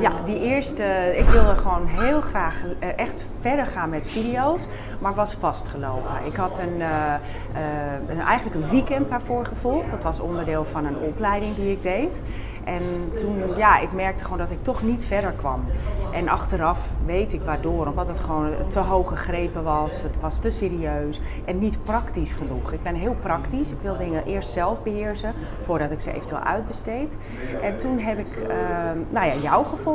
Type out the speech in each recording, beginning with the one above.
Ja, die eerste, ik wilde gewoon heel graag eh, echt verder gaan met video's, maar was vastgelopen. Ik had een, eh, eh, eigenlijk een weekend daarvoor gevolgd. Dat was onderdeel van een opleiding die ik deed. En toen, ja, ik merkte gewoon dat ik toch niet verder kwam. En achteraf weet ik waardoor, omdat het gewoon te hoog gegrepen was, het was te serieus en niet praktisch genoeg. Ik ben heel praktisch, ik wil dingen eerst zelf beheersen voordat ik ze eventueel uitbesteed. En toen heb ik nou ja, jou gevonden.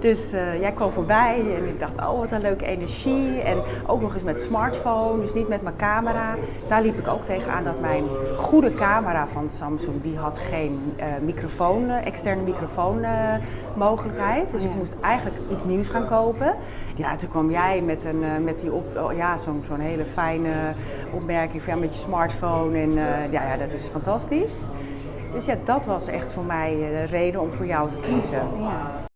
Dus uh, jij kwam voorbij en ik dacht, oh wat een leuke energie. En ook nog eens met smartphone, dus niet met mijn camera. Daar liep ik ook tegenaan dat mijn goede camera van Samsung, die had geen uh, microfoon externe microfoonmogelijkheid. dus ik moest eigenlijk iets nieuws gaan kopen. Ja, toen kwam jij met, een, met die op, oh, ja, zo'n zo'n hele fijne opmerking van, ja, met je smartphone. En ja, ja, dat is fantastisch. Dus ja, dat was echt voor mij de reden om voor jou te kiezen. Ja.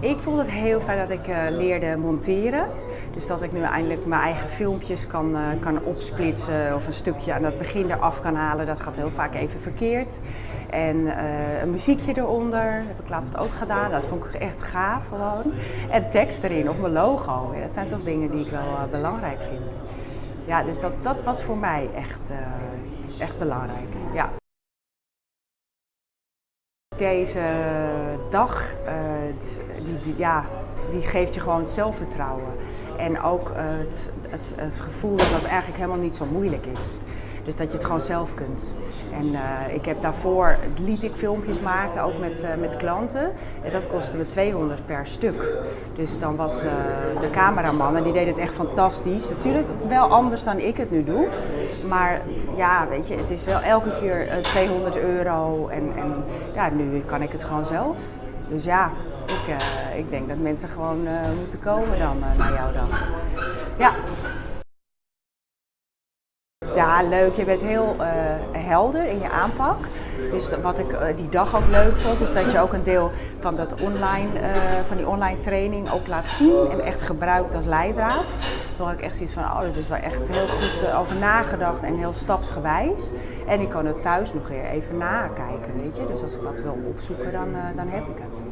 Ik vond het heel fijn dat ik uh, leerde monteren. Dus dat ik nu eindelijk mijn eigen filmpjes kan, uh, kan opsplitsen of een stukje aan het begin eraf kan halen. Dat gaat heel vaak even verkeerd. En uh, een muziekje eronder, heb ik laatst ook gedaan. Dat vond ik echt gaaf gewoon. En tekst erin of mijn logo. Dat zijn toch dingen die ik wel belangrijk vind. Ja, dus dat, dat was voor mij echt, echt belangrijk. Ja. Deze dag, uh, die, die, ja, die geeft je gewoon zelfvertrouwen. En ook het, het, het, gevoel dat het eigenlijk helemaal niet zo moeilijk is. Dus dat je het gewoon zelf kunt. En uh, ik heb daarvoor, liet ik filmpjes maken, ook met, uh, met klanten. En dat kostte me 200 per stuk. Dus dan was uh, de cameraman, en die deed het echt fantastisch. Natuurlijk wel anders dan ik het nu doe. Maar ja, weet je, het is wel elke keer 200 euro. En, en ja, nu kan ik het gewoon zelf. Dus ja, ik, ik denk dat mensen gewoon moeten komen dan naar jou dan. Ja. Ja, leuk. Je bent heel uh, helder in je aanpak. Dus wat ik uh, die dag ook leuk vond, is dat je ook een deel van, dat online, uh, van die online training ook laat zien en echt gebruikt als leidraad. Daar had ik echt zoiets van, oh, dat is wel echt heel goed over nagedacht en heel stapsgewijs. En ik kan het thuis nog weer even nakijken, weet je. Dus als ik wat wil opzoeken, dan, dan heb ik het.